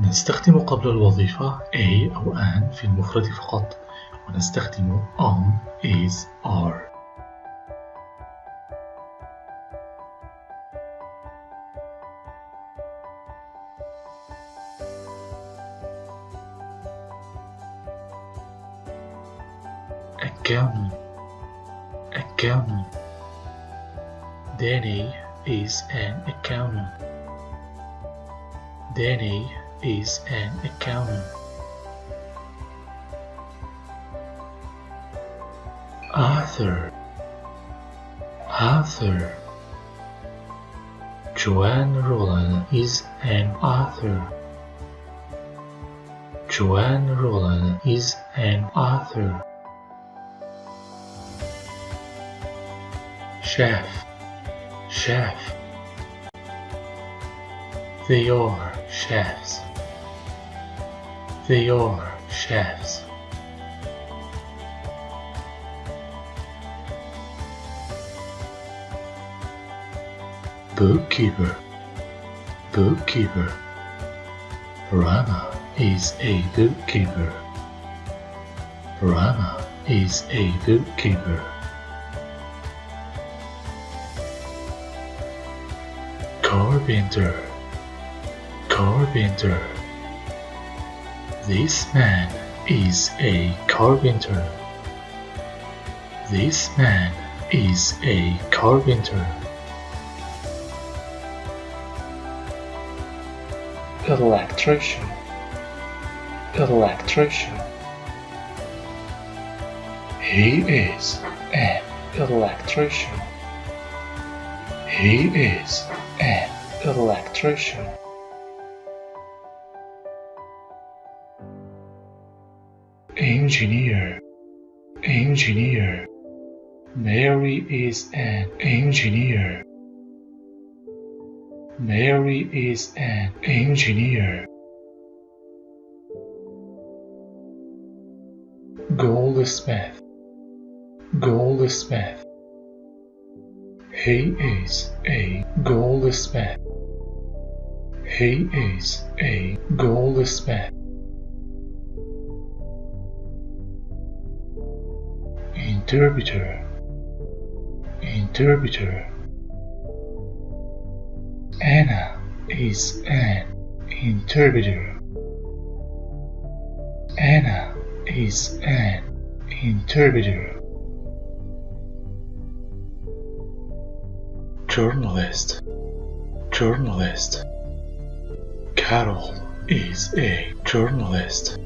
نستخدم قبل الوظيفة a أو an في المفرد فقط ونستخدم am, is, are accountant accountant Danny is an accountant Danny is an accountant. Arthur. Arthur. Joanne Rowling is an author. Joanne Rowling is an author. Chef, chef. They are chefs. They are chefs. Bookkeeper, bookkeeper. Rana is a bookkeeper. Rana is a bookkeeper. Carpenter, carpenter. This man is a carpenter. This man is a carpenter. Electrician, electrician. He is an electrician. He is an electrician. Engineer, engineer. Mary is an engineer. Mary is an engineer. Goldsmith, goldsmith. He is a goldsmith. He is a goldsmith. Interpreter, interpreter. Anna is an interpreter. Anna is an interpreter. journalist, journalist. Carol is a journalist.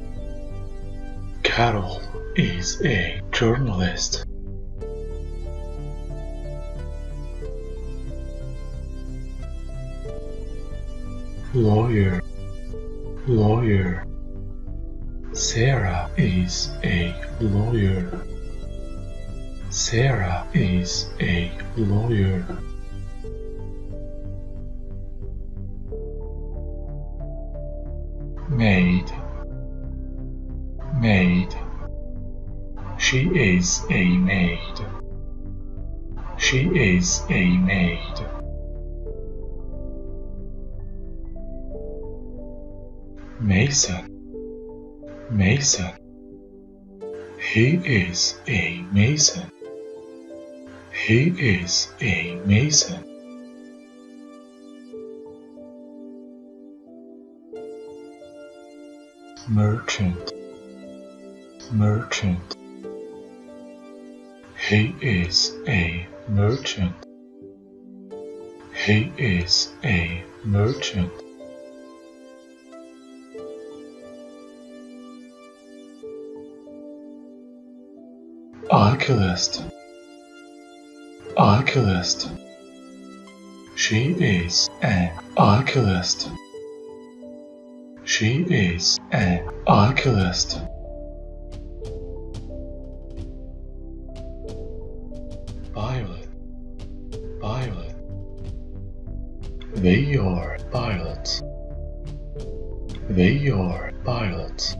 Carol is a journalist. Lawyer, lawyer. Sarah is a lawyer. Sarah is a lawyer. maid, maid. She is a maid. She is a maid. Mason, Mason. He is a mason. He is a mason. merchant, merchant. He is a merchant. He is a merchant. Oculist, oculist. She is an oculist. She is an oculist. They are pilots. They are pilots.